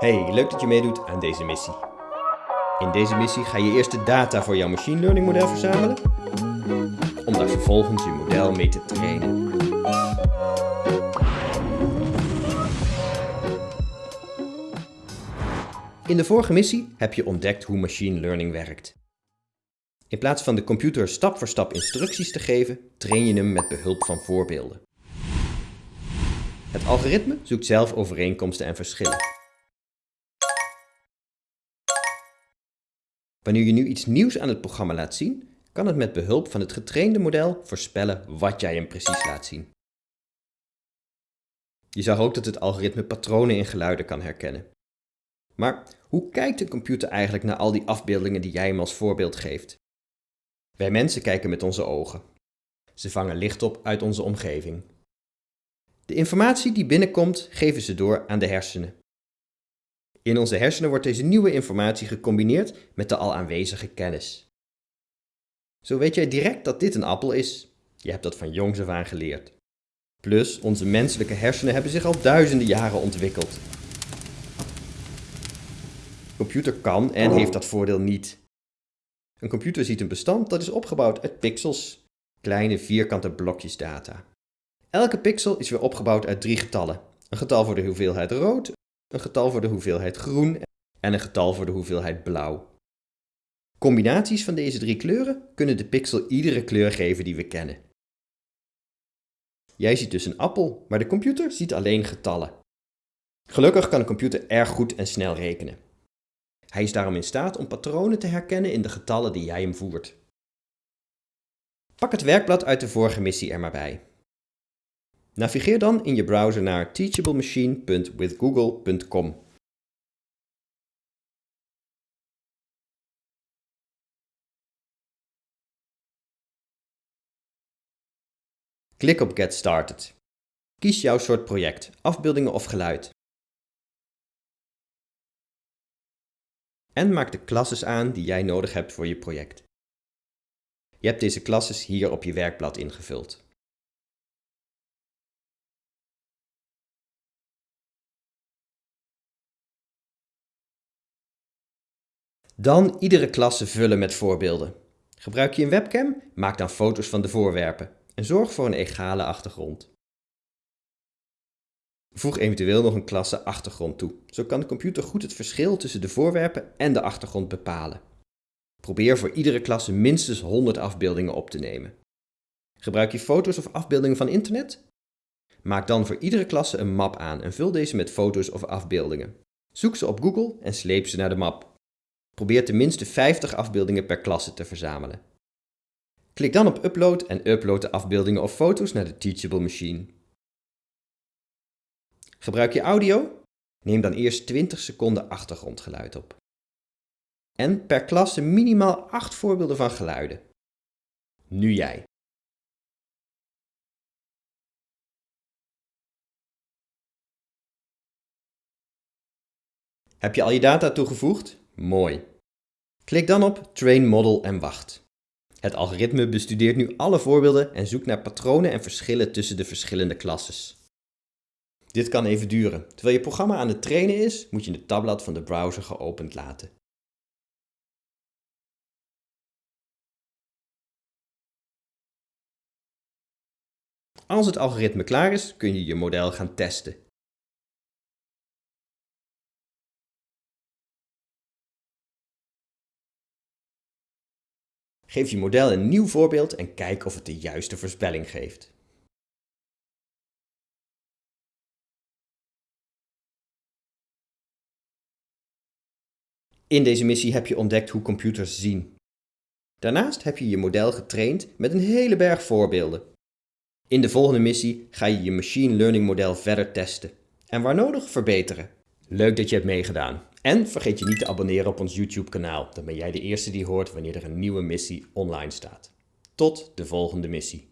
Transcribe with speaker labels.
Speaker 1: Hey, leuk dat je meedoet aan deze missie. In deze missie ga je eerst de data voor jouw machine learning model verzamelen, om daar vervolgens je model mee te trainen. In de vorige missie heb je ontdekt hoe machine learning werkt. In plaats van de computer stap voor stap instructies te geven, train je hem met behulp van voorbeelden. Het algoritme zoekt zelf overeenkomsten en verschillen. Wanneer je nu iets nieuws aan het programma laat zien, kan het met behulp van het getrainde model voorspellen wat jij hem precies laat zien. Je zag ook dat het algoritme patronen in geluiden kan herkennen. Maar hoe kijkt een computer eigenlijk naar al die afbeeldingen die jij hem als voorbeeld geeft? Wij mensen kijken met onze ogen. Ze vangen licht op uit onze omgeving. De informatie die binnenkomt geven ze door aan de hersenen. In onze hersenen wordt deze nieuwe informatie gecombineerd met de al aanwezige kennis. Zo weet jij direct dat dit een appel is. Je hebt dat van jongs af aan geleerd. Plus, onze menselijke hersenen hebben zich al duizenden jaren ontwikkeld. Computer kan en heeft dat voordeel niet. Een computer ziet een bestand dat is opgebouwd uit pixels, kleine vierkante blokjes data. Elke pixel is weer opgebouwd uit drie getallen. Een getal voor de hoeveelheid rood, een getal voor de hoeveelheid groen en een getal voor de hoeveelheid blauw. Combinaties van deze drie kleuren kunnen de pixel iedere kleur geven die we kennen. Jij ziet dus een appel, maar de computer ziet alleen getallen. Gelukkig kan een computer erg goed en snel rekenen. Hij is daarom in staat om patronen te herkennen in de getallen die jij hem voert. Pak het werkblad uit de vorige missie er maar bij. Navigeer dan in je browser naar teachablemachine.withgoogle.com. Klik op Get Started. Kies jouw soort project, afbeeldingen of geluid. En maak de klasses aan die jij nodig hebt voor je project. Je hebt deze klasses hier op je werkblad ingevuld. Dan iedere klasse vullen met voorbeelden. Gebruik je een webcam? Maak dan foto's van de voorwerpen en zorg voor een egale achtergrond. Voeg eventueel nog een klasse achtergrond toe. Zo kan de computer goed het verschil tussen de voorwerpen en de achtergrond bepalen. Probeer voor iedere klasse minstens 100 afbeeldingen op te nemen. Gebruik je foto's of afbeeldingen van internet? Maak dan voor iedere klasse een map aan en vul deze met foto's of afbeeldingen. Zoek ze op Google en sleep ze naar de map. Probeer tenminste 50 afbeeldingen per klasse te verzamelen. Klik dan op Upload en upload de afbeeldingen of foto's naar de Teachable Machine. Gebruik je audio? Neem dan eerst 20 seconden achtergrondgeluid op. En per klasse minimaal 8 voorbeelden van geluiden. Nu jij. Heb je al je data toegevoegd? Mooi. Klik dan op Train Model en wacht. Het algoritme bestudeert nu alle voorbeelden en zoekt naar patronen en verschillen tussen de verschillende klasses. Dit kan even duren. Terwijl je programma aan het trainen is, moet je het tabblad van de browser geopend laten. Als het algoritme klaar is, kun je je model gaan testen. Geef je model een nieuw voorbeeld en kijk of het de juiste voorspelling geeft. In deze missie heb je ontdekt hoe computers zien. Daarnaast heb je je model getraind met een hele berg voorbeelden. In de volgende missie ga je je machine learning model verder testen en waar nodig verbeteren. Leuk dat je hebt meegedaan. En vergeet je niet te abonneren op ons YouTube kanaal, dan ben jij de eerste die hoort wanneer er een nieuwe missie online staat. Tot de volgende missie.